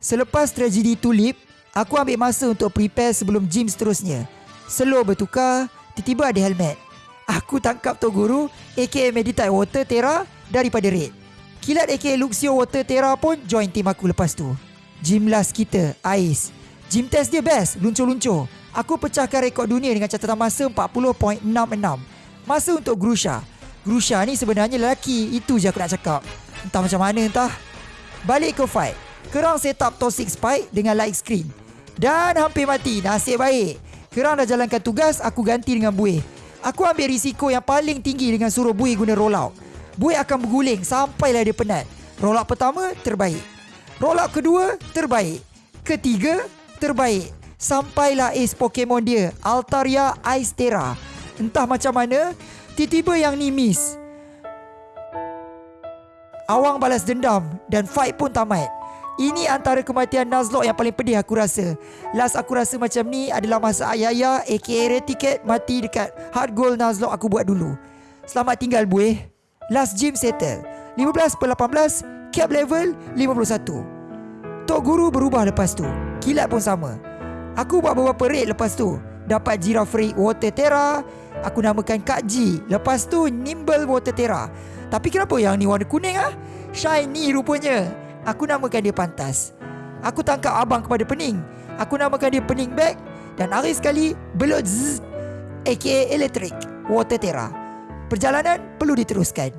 Selepas tragedi tulip, aku ambil masa untuk prepare sebelum gym seterusnya. Slow bertukar, tiba-tiba ada helmet. Aku tangkap Tok Guru, aka Meditate Water Terra daripada Red. Kilat aka Luxio Water Terra pun join tim aku lepas tu. Gym last kita, Ais. Gym test dia best, luncur-luncur. Aku pecahkan rekod dunia dengan catatan masa 40.66. Masa untuk Grusha. Grusha ni sebenarnya lelaki, itu je aku nak cakap. Entah macam mana entah. Balik ke fight. Kerang set up toxic spike dengan light screen. Dan hampir mati, nasib baik. Kerang dah jalankan tugas, aku ganti dengan buih. Aku ambil risiko yang paling tinggi dengan suruh buih guna rollout. Buih akan berguling sampailah dia penat. Rollout pertama, terbaik. Rollout kedua, terbaik. Ketiga, terbaik. Sampailah ace Pokemon dia, Altaria Ice Terra. Entah macam mana, tiba-tiba yang ni miss. Awang balas dendam dan fight pun tamat. Ini antara kematian Nuzlocke yang paling pedih aku rasa. Last aku rasa macam ni adalah masa Ayaya aka Red Ticket mati dekat hard goal Nuzlocke aku buat dulu. Selamat tinggal buih. Last gym settle. 15 per 18, cap level 51. Tok Guru berubah lepas tu. Kilat pun sama. Aku buat beberapa raid lepas tu. Dapat Giraffe Water Terra. Aku namakan Kak G. Lepas tu Nimble Water Terra. Tapi kenapa yang ni warna kuning ah? Shiny rupanya. Aku namakan dia pantas. Aku tangkap abang kepada pening. Aku namakan dia pening bag Dan hari sekali Belut zzz AKA electric Water Terra. Perjalanan perlu diteruskan